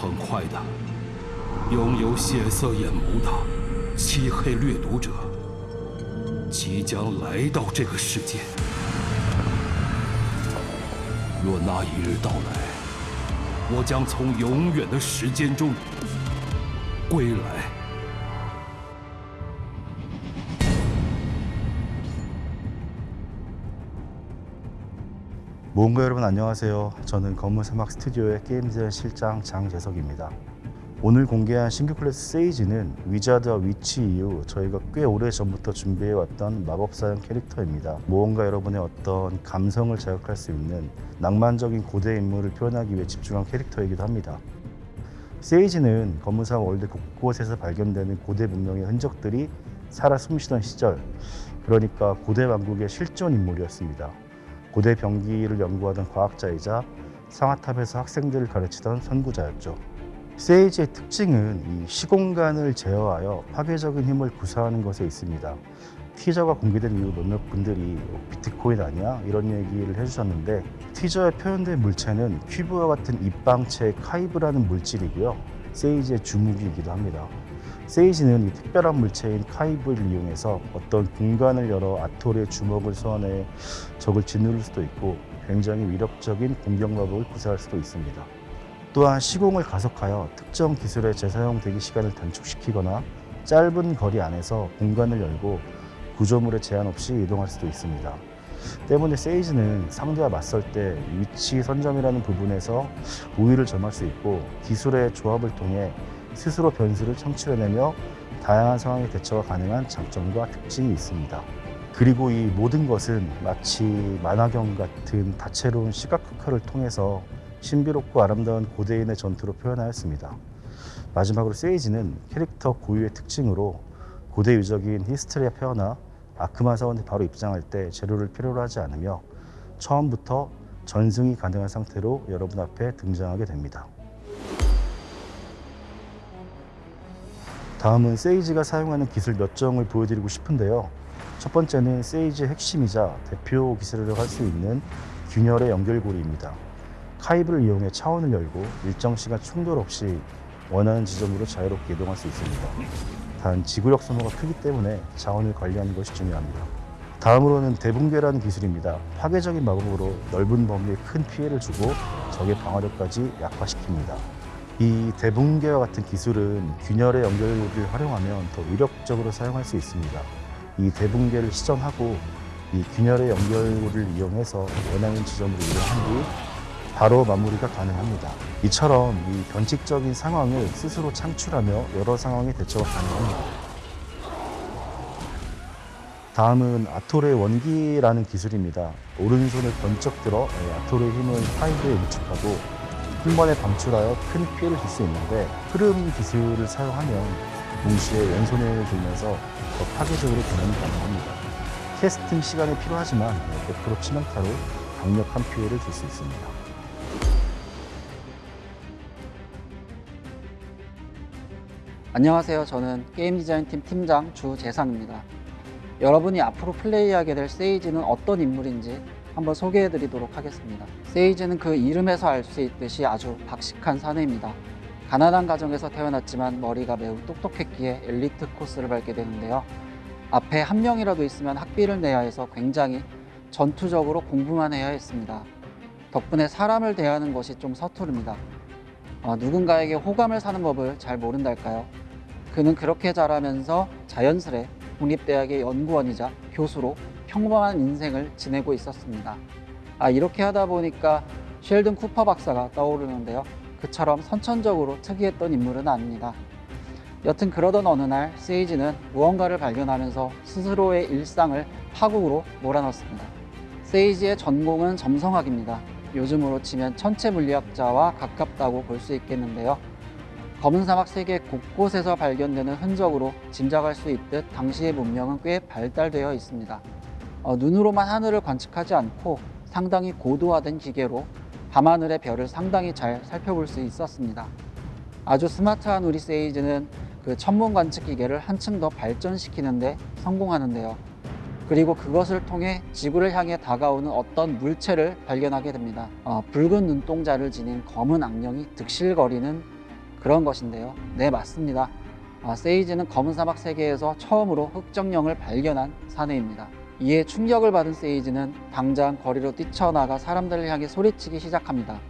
很快的，拥有血色眼眸的漆黑掠夺者即将来到这个世界。若那一日到来，我将从永远的时间中归来。 모험가 여러분 안녕하세요. 저는 검은 사막 스튜디오의 게임 디자인 실장 장재석입니다. 오늘 공개한 신규 클래스 Sage는 Wizard와 Witch 이후 저희가 꽤 오래 전부터 준비해왔던 마법사형 캐릭터입니다. 모험가 여러분의 어떤 감성을 자극할 수 있는 낭만적인 고대 인물을 표현하기 위해 집중한 캐릭터이기도 합니다. Sage는 검은사막 월드 곳곳에서 발견되는 고대 문명의 흔적들이 살아 숨쉬던 시절, 그러니까 고대 왕국의 실존 인물이었습니다. 고대 병기를 연구하던 과학자이자 상아탑에서 학생들을 가르치던 선구자였죠. 세이지의 특징은 이 시공간을 제어하여 파괴적인 힘을 구사하는 것에 있습니다. 티저가 공개된 이후 몇몇 분들이 어, 비트코인 아니야? 이런 얘기를 해주셨는데 티저에 표현된 물체는 큐브와 같은 입방체 카이브라는 물질이고요. 세이지의 주무기이기도 합니다. 세이지는 이 특별한 물체인 카이브를 이용해서 어떤 공간을 열어 아톨의 주먹을 소환해 적을 짓누를 수도 있고 굉장히 위력적인 공격 마법을 구사할 수도 있습니다. 또한 시공을 가속하여 특정 기술의 재사용 대기 시간을 단축시키거나 짧은 거리 안에서 공간을 열고 구조물에 제한 없이 이동할 수도 있습니다. 때문에 세이지는 상대와 맞설 때 위치 선점이라는 부분에서 우위를 점할 수 있고 기술의 조합을 통해 스스로 변수를 창출해내며 다양한 상황에 대처가 가능한 장점과 특징이 있습니다. 그리고 이 모든 것은 마치 만화경 같은 다채로운 시각 효과를 통해서 신비롭고 아름다운 고대인의 전투로 표현하였습니다. 마지막으로 세이지는 캐릭터 고유의 특징으로 고대 유적인 히스테리아 페어나 아크마 사원이 바로 입장할 때 재료를 필요로 하지 않으며 처음부터 전승이 가능한 상태로 여러분 앞에 등장하게 됩니다. 다음은 세이지가 사용하는 기술 몇 정을 보여드리고 싶은데요. 첫 번째는 세이지의 핵심이자 대표 기술이라고 할수 있는 균열의 연결고리입니다. 카이브를 이용해 차원을 열고 일정 시간 충돌 없이 원하는 지점으로 자유롭게 이동할 수 있습니다. 단 지구력 소모가 크기 때문에 자원을 관리하는 것이 중요합니다. 다음으로는 대붕괴라는 기술입니다. 파괴적인 마법으로 넓은 범위에 큰 피해를 주고 적의 방어력까지 약화시킵니다. 이 대붕괴와 같은 기술은 균열의 연결고리를 활용하면 더 위력적으로 사용할 수 있습니다. 이 대붕괴를 시전하고 이 균열의 연결고리를 이용해서 원하는 지점으로 이동한 뒤 바로 마무리가 가능합니다. 이처럼 이 변칙적인 상황을 스스로 창출하며 여러 상황에 대처가 가능합니다. 다음은 아톨의 원기라는 기술입니다. 오른손을 번쩍 들어 아톨의 힘을 파이브에 응축하고 한 번에 방출하여 큰 피해를 줄 수 있는데 흐름 기술을 사용하면 동시에 왼손을 들면서 더 파괴적으로 변환이 가능합니다. 캐스팅 시간이 필요하지만 100% 치명타로 강력한 피해를 줄 수 있습니다. 안녕하세요. 저는 게임 디자인팀 팀장 주재상입니다. 여러분이 앞으로 플레이하게 될 세이지는 어떤 인물인지 한번 소개해 드리도록 하겠습니다. 세이지는 그 이름에서 알 수 있듯이 아주 박식한 사내입니다. 가난한 가정에서 태어났지만 머리가 매우 똑똑했기에 엘리트 코스를 밟게 되는데요. 앞에 한 명이라도 있으면 학비를 내야 해서 굉장히 전투적으로 공부만 해야 했습니다. 덕분에 사람을 대하는 것이 좀 서투릅니다. 어, 누군가에게 호감을 사는 법을 잘 모른달까요? 그는 그렇게 자라면서 자연스레 국립대학의 연구원이자 교수로 평범한 인생을 지내고 있었습니다. 아, 이렇게 하다 보니까 쉘든 쿠퍼 박사가 떠오르는데요. 그처럼 선천적으로 특이했던 인물은 아닙니다. 여튼 그러던 어느 날 세이지는 무언가를 발견하면서 스스로의 일상을 파국으로 몰아넣습니다. 세이지의 전공은 점성학입니다. 요즘으로 치면 천체 물리학자와 가깝다고 볼 수 있겠는데요. 검은 사막 세계 곳곳에서 발견되는 흔적으로 짐작할 수 있듯 당시의 문명은 꽤 발달되어 있습니다. 어, 눈으로만 하늘을 관측하지 않고 상당히 고도화된 기계로 밤하늘의 별을 상당히 잘 살펴볼 수 있었습니다. 아주 스마트한 우리 세이즈는 그 천문 관측 기계를 한층 더 발전시키는데 성공하는데요. 그리고 그것을 통해 지구를 향해 다가오는 어떤 물체를 발견하게 됩니다. 어, 붉은 눈동자를 지닌 검은 악령이 득실거리는 그런 것인데요. 네, 맞습니다. 아, 세이지는 검은 사막 세계에서 처음으로 흑정령을 발견한 사내입니다. 이에 충격을 받은 세이지는 당장 거리로 뛰쳐나가 사람들을 향해 소리치기 시작합니다.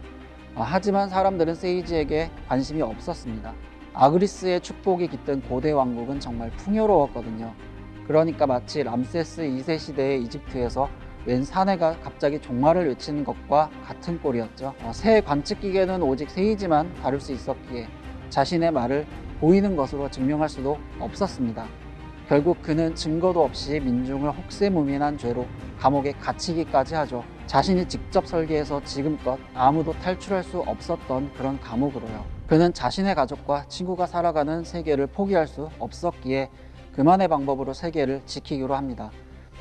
아, 하지만 사람들은 세이지에게 관심이 없었습니다. 아그리스의 축복이 깃든 고대 왕국은 정말 풍요로웠거든요. 그러니까 마치 람세스 2세 시대의 이집트에서 웬 사내가 갑자기 종말을 외치는 것과 같은 꼴이었죠. 어, 새 관측 기계는 오직 세이지만 다룰 수 있었기에 자신의 말을 보이는 것으로 증명할 수도 없었습니다. 결국 그는 증거도 없이 민중을 혹세무민한 죄로 감옥에 갇히기까지 하죠. 자신이 직접 설계해서 지금껏 아무도 탈출할 수 없었던 그런 감옥으로요. 그는 자신의 가족과 친구가 살아가는 세계를 포기할 수 없었기에 그만의 방법으로 세계를 지키기로 합니다.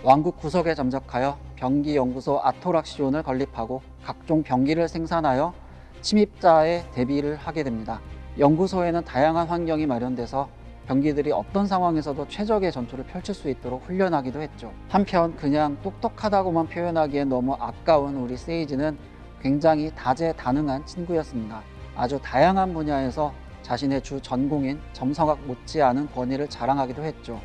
왕국 구석에 점적하여 병기 연구소 아토락시온을 건립하고 각종 병기를 생산하여 침입자의 대비를 하게 됩니다. 연구소에는 다양한 환경이 마련돼서 병기들이 어떤 상황에서도 최적의 전투를 펼칠 수 있도록 훈련하기도 했죠. 한편 그냥 똑똑하다고만 표현하기엔 너무 아까운 우리 세이지는 굉장히 다재다능한 친구였습니다. 아주 다양한 분야에서 자신의 주 전공인 점성학 못지않은 권위를 자랑하기도 했죠.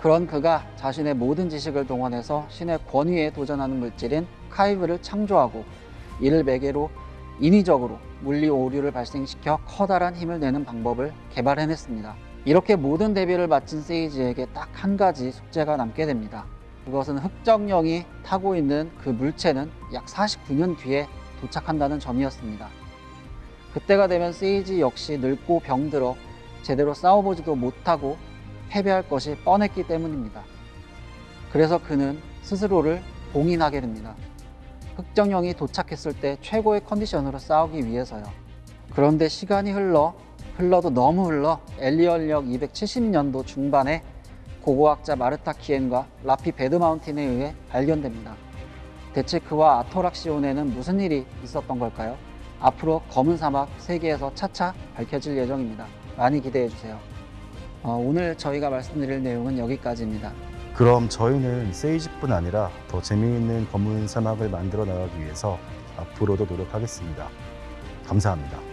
그런 그가 자신의 모든 지식을 동원해서 신의 권위에 도전하는 물질인 카이브를 창조하고 이를 매개로 인위적으로 물리 오류를 발생시켜 커다란 힘을 내는 방법을 개발해냈습니다. 이렇게 모든 대비를 마친 세이지에게 딱 한 가지 숙제가 남게 됩니다. 그것은 흑정령이 타고 있는 그 물체는 약 49년 뒤에 도착한다는 점이었습니다. 그때가 되면 세이지 역시 늙고 병들어 제대로 싸워보지도 못하고 패배할 것이 뻔했기 때문입니다. 그래서 그는 스스로를 봉인하게 됩니다. 흑정령이 도착했을 때 최고의 컨디션으로 싸우기 위해서요. 그런데 시간이 흘러 흘러도 너무 흘러 엘리얼력 270년도 중반에 고고학자 마르타 키엔과 라피 베드마운틴에 의해 발견됩니다. 대체 그와 아토락시온에는 무슨 일이 있었던 걸까요? 앞으로 검은 사막 세계에서 차차 밝혀질 예정입니다. 많이 기대해 주세요. 어, 오늘 저희가 말씀드릴 내용은 여기까지입니다. 그럼 저희는 세이지뿐 아니라 더 재미있는 검은 사막을 만들어 나가기 위해서 앞으로도 노력하겠습니다. 감사합니다.